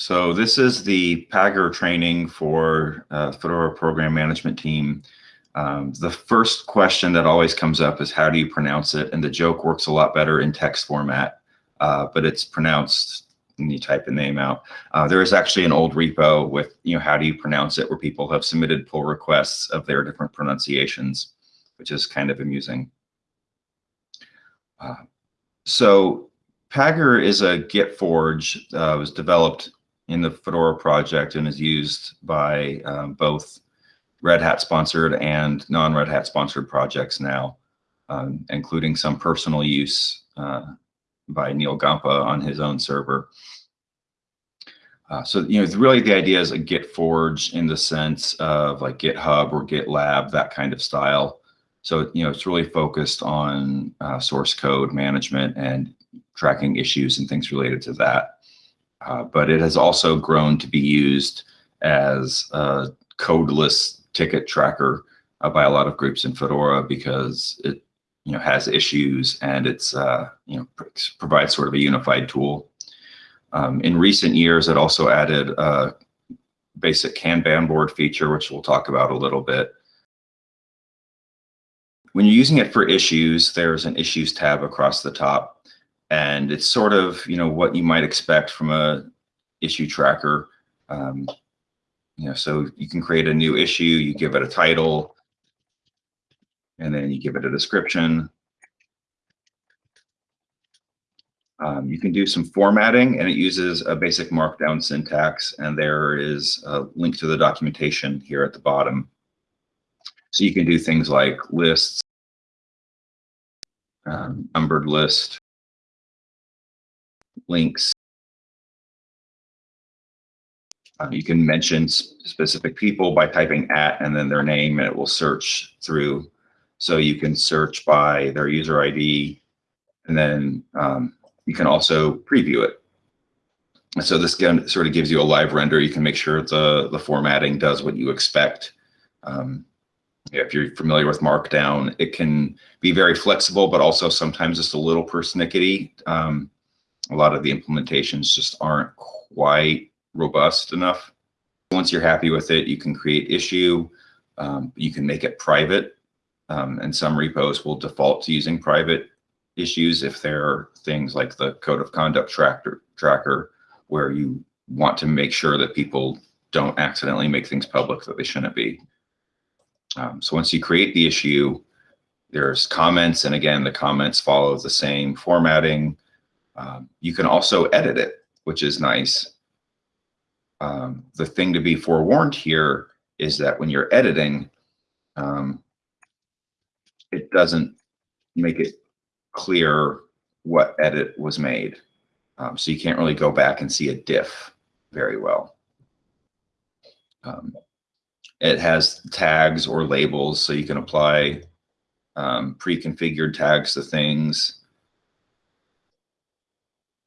So this is the Pagure training for uh, Fedora program management team. Um, the first question that always comes up is how do you pronounce it? And the joke works a lot better in text format, uh, but it's pronounced and you type the name out. Uh, there is actually an old repo with, you know, how do you pronounce it where people have submitted pull requests of their different pronunciations, which is kind of amusing. Uh, so Pagure is a Git forge, uh, was developed in the Fedora project and is used by um, both Red Hat sponsored and non-Red Hat sponsored projects now, um, including some personal use uh, by Neal Gompa on his own server. Uh, so, you know, really the idea is a Git forge in the sense of like GitHub or GitLab, that kind of style. So, you know, it's really focused on uh, source code management and tracking issues and things related to that. Uh, but it has also grown to be used as a codeless ticket tracker uh, by a lot of groups in Fedora because it you know has issues and it's uh, you know pr provides sort of a unified tool. Um, in recent years, it also added a basic Kanban board feature, which we'll talk about a little bit. When you're using it for issues, there's an issues tab across the top and it's sort of you know what you might expect from a issue tracker. Um, you know, so you can create a new issue, you give it a title, and then you give it a description. Um, you can do some formatting, and it uses a basic markdown syntax, and there is a link to the documentation here at the bottom. So you can do things like lists, um, numbered list, links. Um, you can mention specific people by typing at and then their name, and it will search through. So you can search by their user ID, and then um, you can also preview it. And so this again sort of gives you a live render. You can make sure the, the formatting does what you expect. Um, if you're familiar with Markdown, it can be very flexible, but also sometimes just a little persnickety. Um, a lot of the implementations just aren't quite robust enough. Once you're happy with it, you can create issue. Um, you can make it private. Um, and some repos will default to using private issues if there are things like the code of conduct tracker, tracker where you want to make sure that people don't accidentally make things public that they shouldn't be. Um, so once you create the issue, there's comments. And again, the comments follow the same formatting. Um, you can also edit it, which is nice. Um, the thing to be forewarned here is that when you're editing, um, it doesn't make it clear what edit was made. Um, so you can't really go back and see a diff very well. Um, it has tags or labels, so you can apply um, pre-configured tags to things.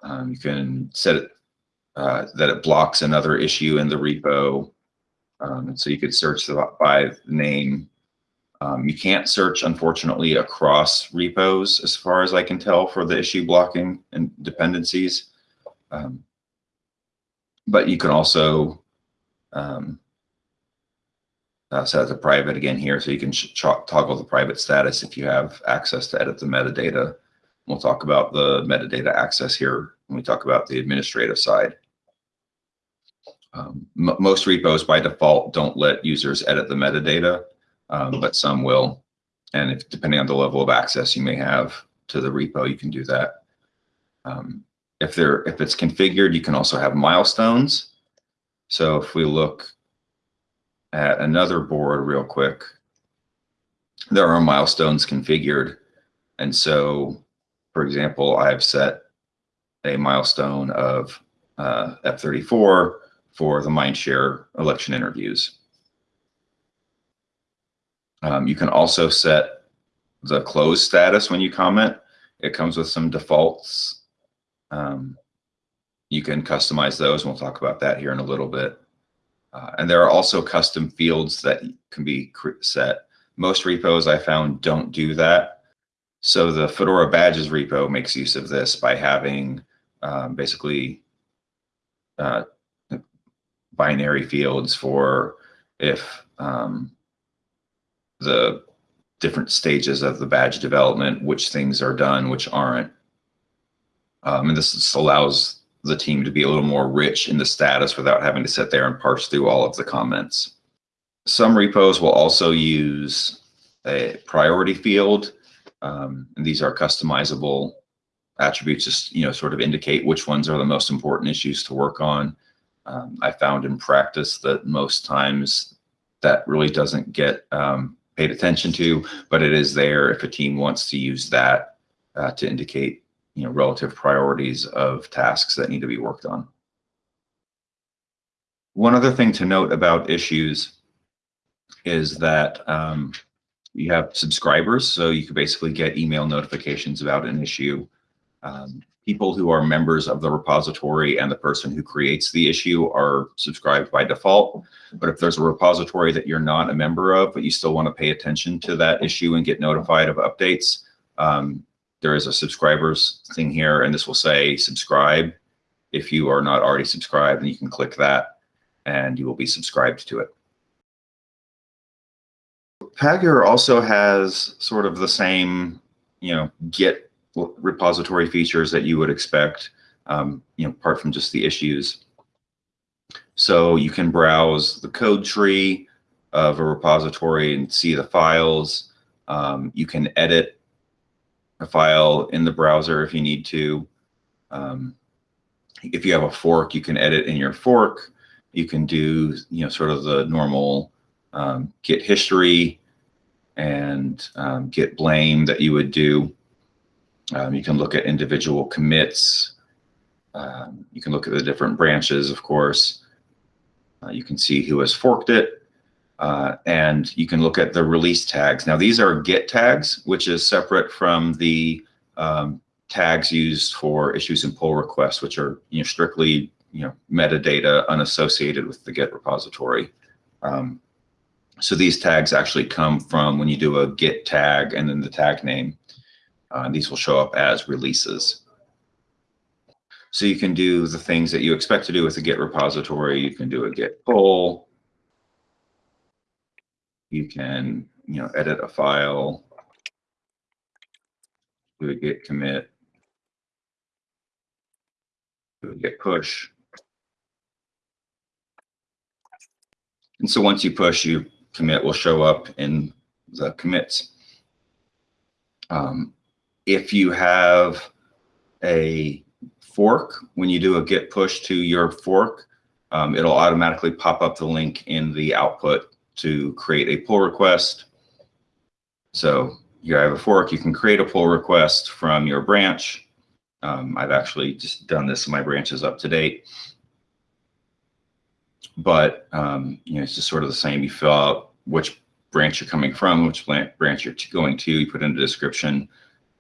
Um, you can set it uh, that it blocks another issue in the repo. Um, so you could search by the name. Um, you can't search, unfortunately, across repos, as far as I can tell, for the issue blocking and dependencies. Um, but you can also um, uh, set the private again here, so you can toggle the private status if you have access to edit the metadata. We'll talk about the metadata access here when we talk about the administrative side. Um, most repos by default don't let users edit the metadata, um, but some will. And if depending on the level of access you may have to the repo, you can do that. Um, if there, if it's configured, you can also have milestones. So if we look at another board real quick, there are milestones configured. And so for example, I've set a milestone of uh, F34 for the Mindshare election interviews. Um, you can also set the close status when you comment. It comes with some defaults. Um, you can customize those, and we'll talk about that here in a little bit. Uh, and there are also custom fields that can be set. Most repos I found don't do that. So the Fedora badges repo makes use of this by having um, basically uh, binary fields for if um, the different stages of the badge development, which things are done, which aren't. Um, and this allows the team to be a little more rich in the status without having to sit there and parse through all of the comments. Some repos will also use a priority field. Um, and these are customizable attributes, just, you know, sort of indicate which ones are the most important issues to work on. Um, I found in practice that most times that really doesn't get um, paid attention to, but it is there if a team wants to use that uh, to indicate, you know, relative priorities of tasks that need to be worked on. One other thing to note about issues is that um, you have subscribers, so you can basically get email notifications about an issue. Um, people who are members of the repository and the person who creates the issue are subscribed by default. But if there's a repository that you're not a member of, but you still want to pay attention to that issue and get notified of updates, um, there is a subscribers thing here, and this will say subscribe. If you are not already subscribed, then you can click that and you will be subscribed to it. Pagure also has sort of the same, you know, Git repository features that you would expect, um, you know, apart from just the issues. So you can browse the code tree of a repository and see the files. Um, you can edit a file in the browser if you need to. Um, if you have a fork, you can edit in your fork. You can do, you know, sort of the normal um, Git history and um, Git blame that you would do. Um, you can look at individual commits. Um, you can look at the different branches, of course. Uh, you can see who has forked it. Uh, and you can look at the release tags. Now, these are Git tags, which is separate from the um, tags used for issues and pull requests, which are you know, strictly you know, metadata unassociated with the Git repository. Um, so these tags actually come from when you do a Git tag and then the tag name. Uh, these will show up as releases. So you can do the things that you expect to do with a Git repository. You can do a Git pull. You can, you know, edit a file, do a Git commit, do a Git push. And so once you push, you commit will show up in the commits. Um, if you have a fork, when you do a git push to your fork, um, it'll automatically pop up the link in the output to create a pull request. So you have a fork, you can create a pull request from your branch. Um, I've actually just done this, my branch is up to date. But um, you know, it's just sort of the same. You fill out which branch you're coming from, which branch you're going to, you put in the description,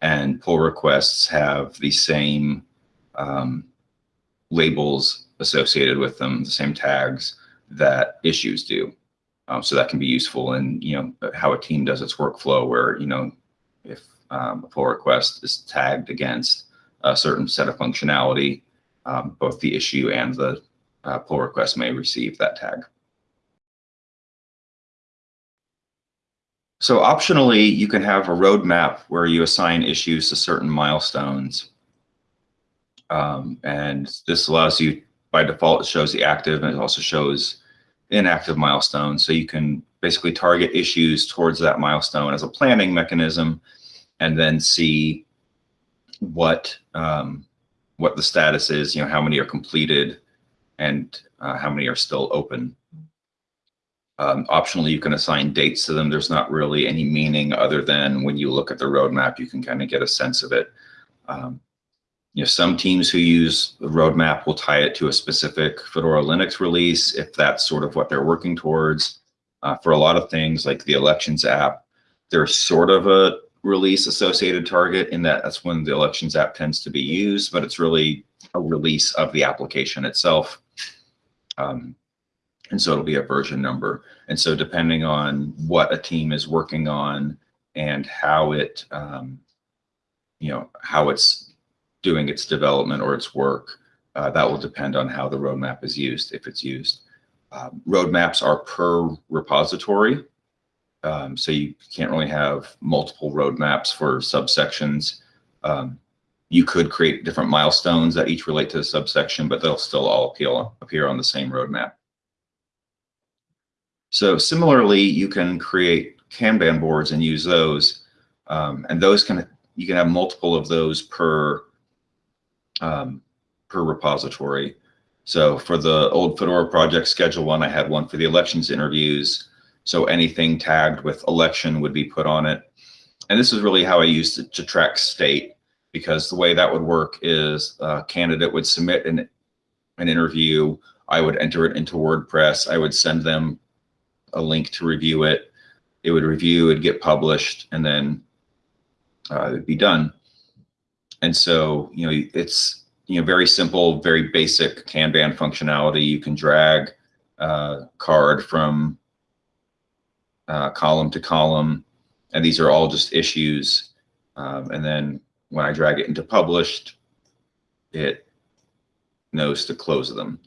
and pull requests have the same um, labels associated with them, the same tags that issues do. Um, so that can be useful in you know how a team does its workflow, where you know if um, a pull request is tagged against a certain set of functionality, um, both the issue and the uh, pull request may receive that tag. So optionally, you can have a roadmap where you assign issues to certain milestones. Um, and this allows you, by default, it shows the active and it also shows inactive milestones. So you can basically target issues towards that milestone as a planning mechanism and then see what um, what the status is, you know, how many are completed and uh, how many are still open. Um, optionally, you can assign dates to them. There's not really any meaning other than when you look at the roadmap, you can kind of get a sense of it. Um, you know, some teams who use the roadmap will tie it to a specific Fedora Linux release if that's sort of what they're working towards. Uh, for a lot of things like the elections app, there's sort of a release associated target in that that's when the elections app tends to be used, but it's really a release of the application itself. Um, and so it'll be a version number. And so depending on what a team is working on and how it, um, you know, how it's doing its development or its work, uh, that will depend on how the roadmap is used, if it's used. Um, roadmaps are per repository. Um, so you can't really have multiple roadmaps for subsections. Um, you could create different milestones that each relate to the subsection, but they'll still all appeal, appear on the same roadmap. So similarly, you can create Kanban boards and use those. Um, and those can, you can have multiple of those per, um, per repository. So for the old Fedora project schedule one, I had one for the elections interviews. So anything tagged with election would be put on it. And this is really how I used it to track state because the way that would work is a candidate would submit an, an interview. I would enter it into WordPress. I would send them a link to review it. It would review, it'd get published, and then uh, it'd be done. And so, you know, it's, you know, very simple, very basic Kanban functionality. You can drag uh, card from uh, column to column, and these are all just issues. Um, and then when I drag it into published, it knows to close them.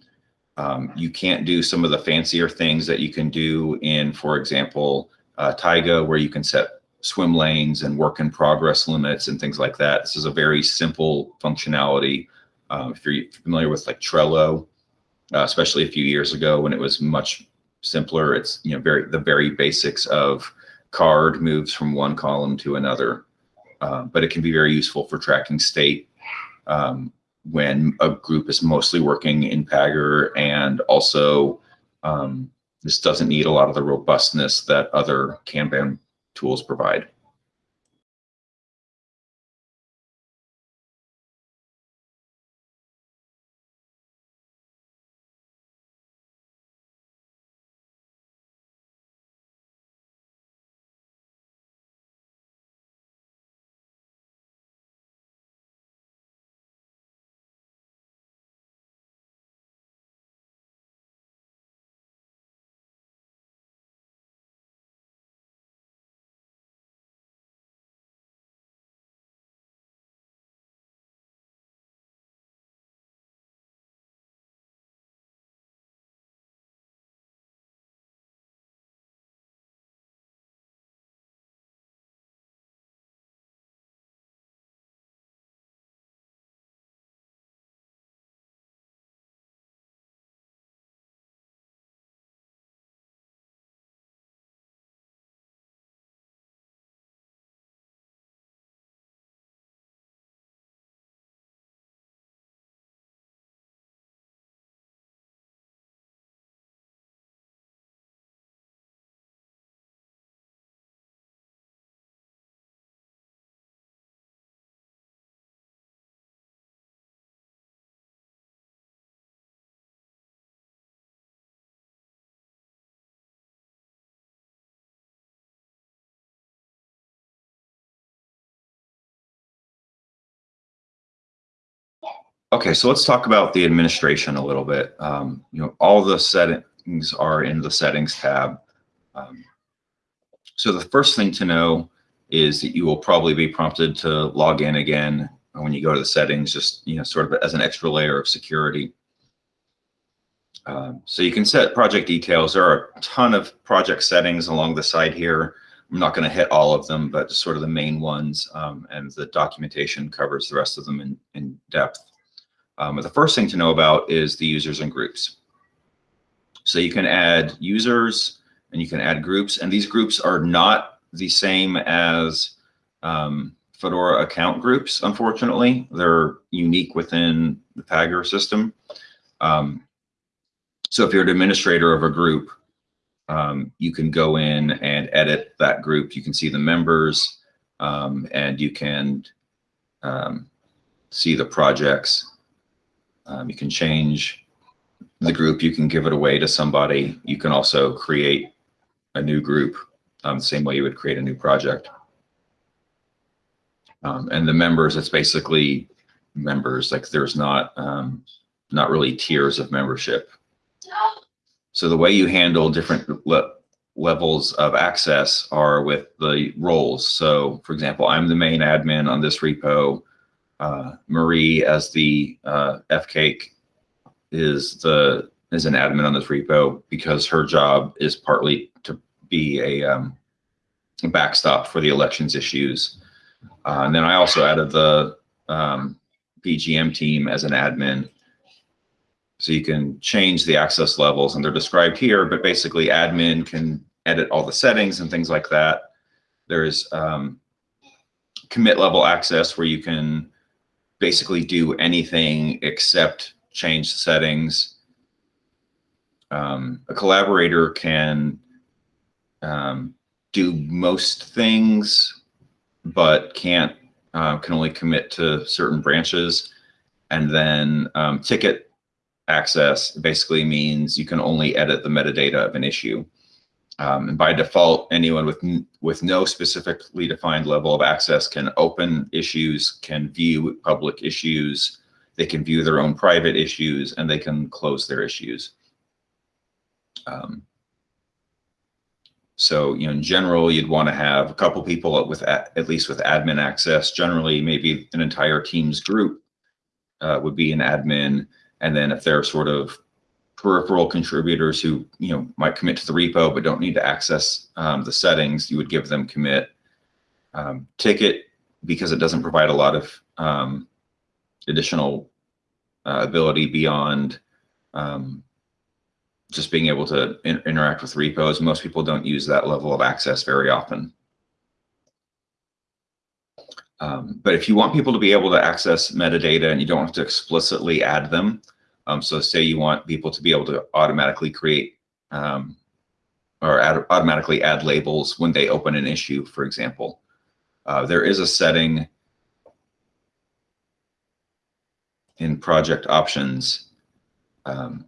Um, you can't do some of the fancier things that you can do in, for example, uh, Taiga, where you can set swim lanes and work in progress limits and things like that. This is a very simple functionality. Um, if you're familiar with like Trello, uh, especially a few years ago when it was much simpler, it's you know very the very basics of card moves from one column to another. Uh, but it can be very useful for tracking state um, when a group is mostly working in Pagure and also um, this doesn't need a lot of the robustness that other Kanban tools provide. Okay, so let's talk about the administration a little bit. Um, you know, all the settings are in the settings tab. Um, so the first thing to know is that you will probably be prompted to log in again when you go to the settings, just, you know, sort of as an extra layer of security. Um, so you can set project details. There are a ton of project settings along the side here. I'm not going to hit all of them, but sort of the main ones, um, and the documentation covers the rest of them in, in depth. Um, the first thing to know about is the users and groups. So you can add users and you can add groups, and these groups are not the same as um, Fedora account groups, unfortunately. They're unique within the Pagure system. Um, so if you're an administrator of a group, um, you can go in and edit that group. You can see the members um, and you can um, see the projects. Um, you can change the group. You can give it away to somebody. You can also create a new group um, the same way you would create a new project. Um, and the members, it's basically members. Like there's not um, not really tiers of membership. So the way you handle different le levels of access are with the roles. So for example, I'm the main admin on this repo Marie as the uh, FCAIC is the as an admin on this repo because her job is partly to be a, um, backstop for the elections issues. Uh, and then I also added the um, PgM team as an admin. So you can change the access levels and they're described here, but basically admin can edit all the settings and things like that. There's um, commit level access where you can basically do anything except change the settings. Um, a collaborator can um, do most things, but can't uh, can only commit to certain branches. And then um, ticket access basically means you can only edit the metadata of an issue. Um, and by default, anyone with with no specifically defined level of access can open issues, can view public issues, they can view their own private issues, and they can close their issues. Um, so, you know, in general, you'd want to have a couple people with at, least with admin access. Generally, maybe an entire team's group uh, would be an admin, and then if they're sort of peripheral contributors who you know might commit to the repo but don't need to access um, the settings, you would give them commit. Um, ticket because it doesn't provide a lot of um, additional uh, ability beyond um, just being able to in interact with repos. Most people don't use that level of access very often. Um, but if you want people to be able to access metadata and you don't have to explicitly add them, um, so say you want people to be able to automatically create um, or add, automatically add labels when they open an issue, for example. Uh, there is a setting in project options um,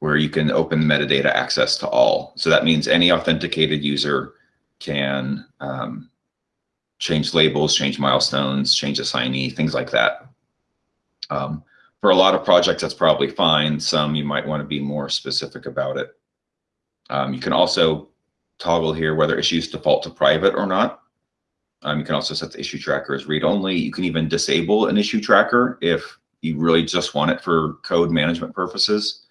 where you can open metadata access to all. So that means any authenticated user can um, change labels, change milestones, change assignee, things like that. Um, for a lot of projects, that's probably fine. Some you might want to be more specific about it. Um, you can also toggle here whether issues default to private or not. Um, you can also set the issue tracker as read-only. You can even disable an issue tracker if you really just want it for code management purposes.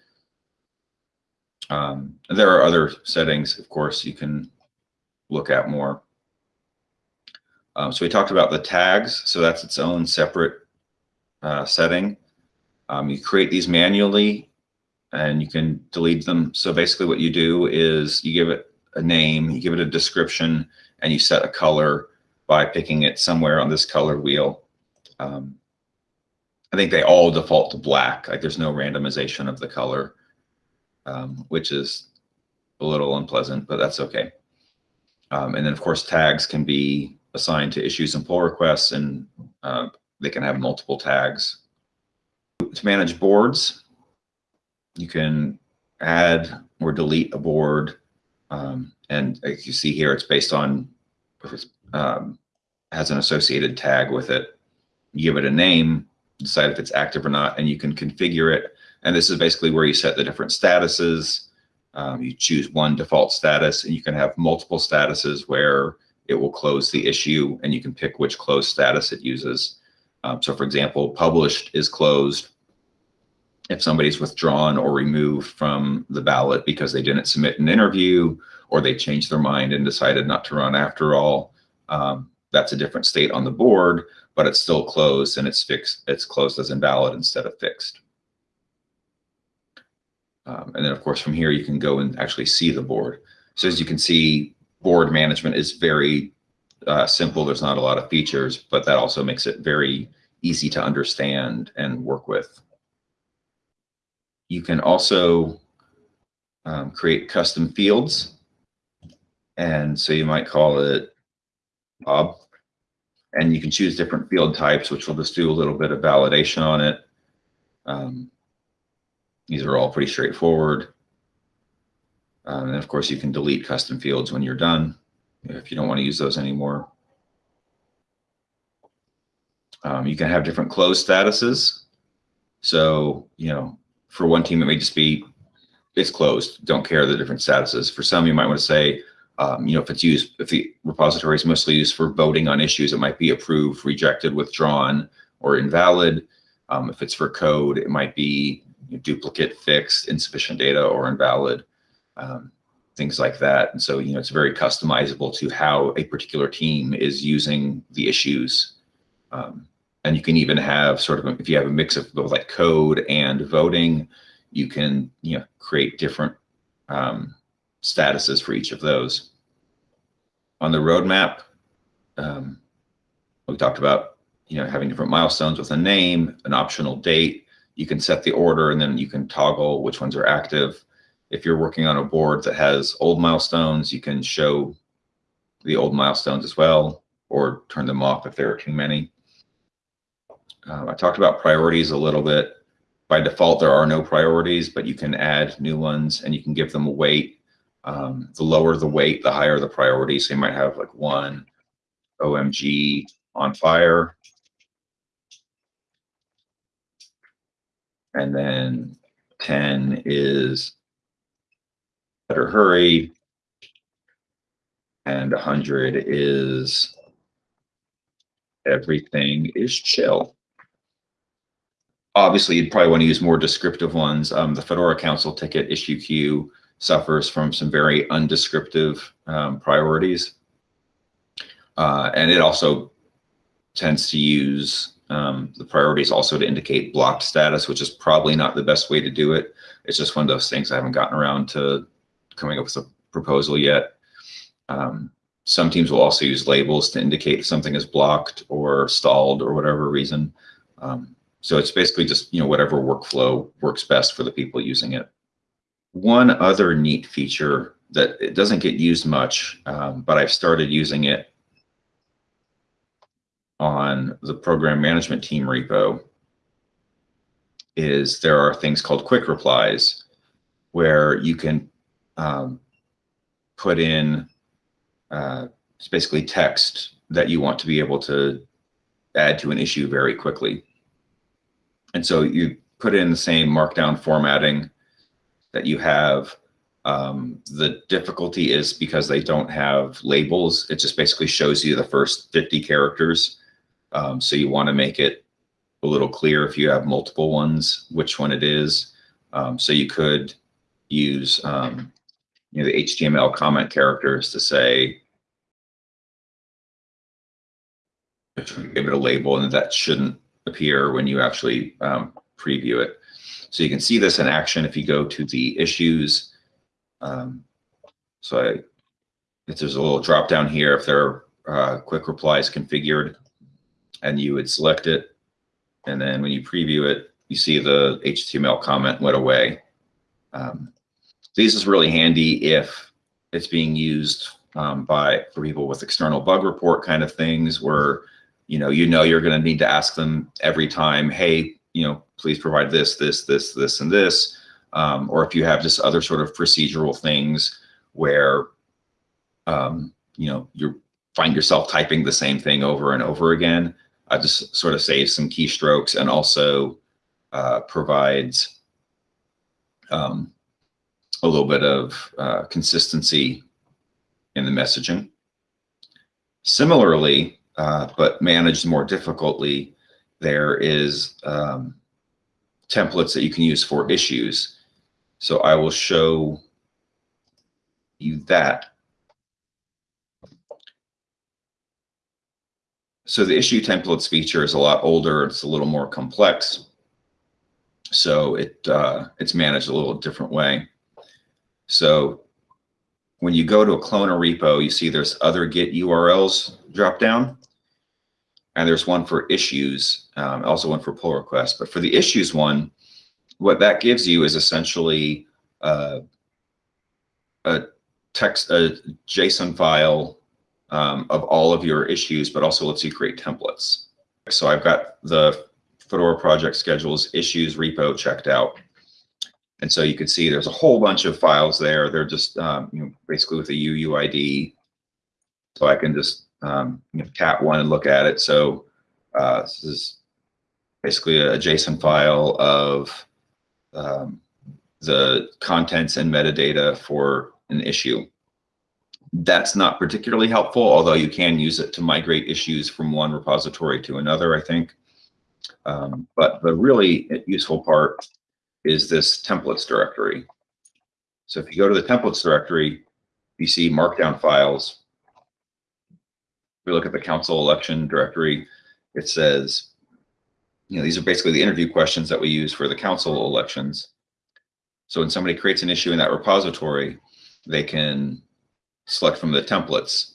Um, there are other settings, of course, you can look at more. Um, so we talked about the tags. So that's its own separate uh, setting. Um, you create these manually and you can delete them. So basically what you do is you give it a name, you give it a description, and you set a color by picking it somewhere on this color wheel. Um, I think they all default to black. Like there's no randomization of the color, um, which is a little unpleasant, but that's okay. Um, and then of course tags can be assigned to issues and pull requests and uh, they can have multiple tags to manage boards, you can add or delete a board. Um, and as you see here, it's based on um, has an associated tag with it. You give it a name, decide if it's active or not, and you can configure it. And this is basically where you set the different statuses. Um, you choose one default status, and you can have multiple statuses where it will close the issue, and you can pick which close status it uses. Um, so for example, published is closed if somebody's withdrawn or removed from the ballot because they didn't submit an interview or they changed their mind and decided not to run after all. Um, that's a different state on the board, but it's still closed and it's fixed. It's closed as invalid instead of fixed. Um, and then of course from here you can go and actually see the board. So as you can see, board management is very uh, simple. There's not a lot of features, but that also makes it very easy to understand and work with. You can also um, create custom fields. And so you might call it Bob. And you can choose different field types, which will just do a little bit of validation on it. Um, these are all pretty straightforward. Um, and of course, you can delete custom fields when you're done if you don't want to use those anymore. Um, you can have different close statuses. So, you know, for one team, it may just be it's closed. Don't care the different statuses. For some, you might want to say, um, you know, if it's used, if the repository is mostly used for voting on issues, it might be approved, rejected, withdrawn, or invalid. Um, if it's for code, it might be duplicate, fixed, insufficient data, or invalid, um, things like that. And so, you know, it's very customizable to how a particular team is using the issues. Um, and you can even have sort of, if you have a mix of both like code and voting, you can, you know, create different um, statuses for each of those. On the roadmap, um, we talked about, you know, having different milestones with a name, an optional date. You can set the order and then you can toggle which ones are active. If you're working on a board that has old milestones, you can show the old milestones as well, or turn them off if there are too many. Um, I talked about priorities a little bit. By default, there are no priorities, but you can add new ones and you can give them a weight. Um, the lower the weight, the higher the priority. So you might have like one OMG on fire. And then 10 is better hurry. And 100 is everything is chill. Obviously, you'd probably want to use more descriptive ones. Um, the Fedora Council ticket issue queue suffers from some very undescriptive um, priorities. Uh, and it also tends to use um, the priorities also to indicate blocked status, which is probably not the best way to do it. It's just one of those things I haven't gotten around to coming up with a proposal yet. Um, some teams will also use labels to indicate if something is blocked or stalled or whatever reason. Um, so it's basically just, you know, whatever workflow works best for the people using it. One other neat feature that it doesn't get used much, um, but I've started using it on the program management team repo is there are things called quick replies where you can um, put in uh, it's basically text that you want to be able to add to an issue very quickly. And so you put in the same markdown formatting that you have. Um, the difficulty is because they don't have labels. It just basically shows you the first 50 characters. Um, so you want to make it a little clear if you have multiple ones, which one it is. Um, so you could use um, you know, the HTML comment characters to say, give it a label and that shouldn't appear when you actually um, preview it. So you can see this in action if you go to the issues. Um, so I, if there's a little drop down here, if there are uh, quick replies configured, and you would select it. And then when you preview it, you see the HTML comment went away. Um, this is really handy if it's being used um, by for people with external bug report kind of things where you know you know you're going to need to ask them every time, hey, you know, please provide this, this, this, this, and this. Um, or if you have just other sort of procedural things where um, you know you find yourself typing the same thing over and over again, uh, just sort of saves some keystrokes and also uh, provides um, a little bit of uh, consistency in the messaging. Similarly, uh, but managed more difficultly, there is um, templates that you can use for issues. So I will show you that. So the issue templates feature is a lot older. It's a little more complex. So it uh, it's managed a little different way. So when you go to a clone or repo, you see there's other Git URLs drop down. And there's one for issues, um, also one for pull requests. But for the issues one, what that gives you is essentially uh, a text, a JSON file um, of all of your issues, but also lets you create templates. So I've got the Fedora project schedules issues repo checked out. And so you can see there's a whole bunch of files there. They're just um, you know, basically with a UUID. So I can just um, you know, cat one and look at it. So uh, this is basically a JSON file of um, the contents and metadata for an issue. That's not particularly helpful, although you can use it to migrate issues from one repository to another, I think. Um, but the really useful part is this templates directory. So if you go to the templates directory, you see markdown files. If we look at the council election directory, it says, you know, these are basically the interview questions that we use for the council elections. So when somebody creates an issue in that repository, they can select from the templates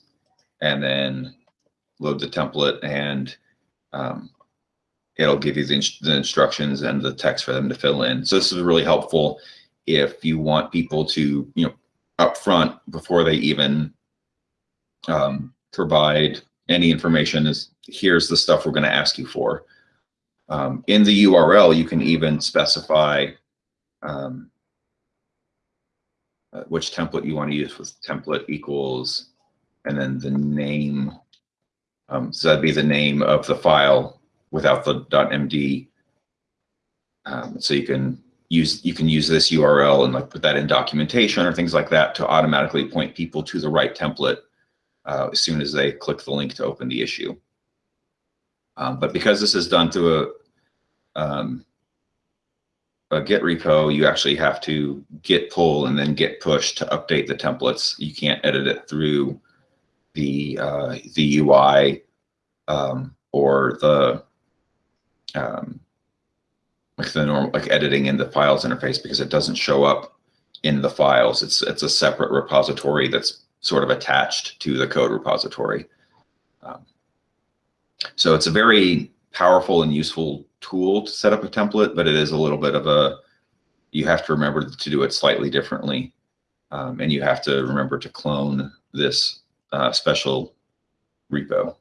and then load the template and um, it'll give you the, the instructions and the text for them to fill in. So this is really helpful if you want people to, you know, upfront before they even um, provide any information is here's the stuff we're going to ask you for. Um, in the URL, you can even specify um, uh, which template you want to use with template equals, and then the name. Um, so that'd be the name of the file without the .md. Um, so you can use you can use this URL and like put that in documentation or things like that to automatically point people to the right template uh, as soon as they click the link to open the issue. Um, but because this is done through a um, a Git repo, you actually have to git pull and then git push to update the templates. You can't edit it through the uh, the UI um, or the um, like the normal like editing in the files interface because it doesn't show up in the files. It's it's a separate repository that's sort of attached to the code repository. Um, so it's a very powerful and useful tool to set up a template, but it is a little bit of a, you have to remember to do it slightly differently. Um, and you have to remember to clone this uh, special repo.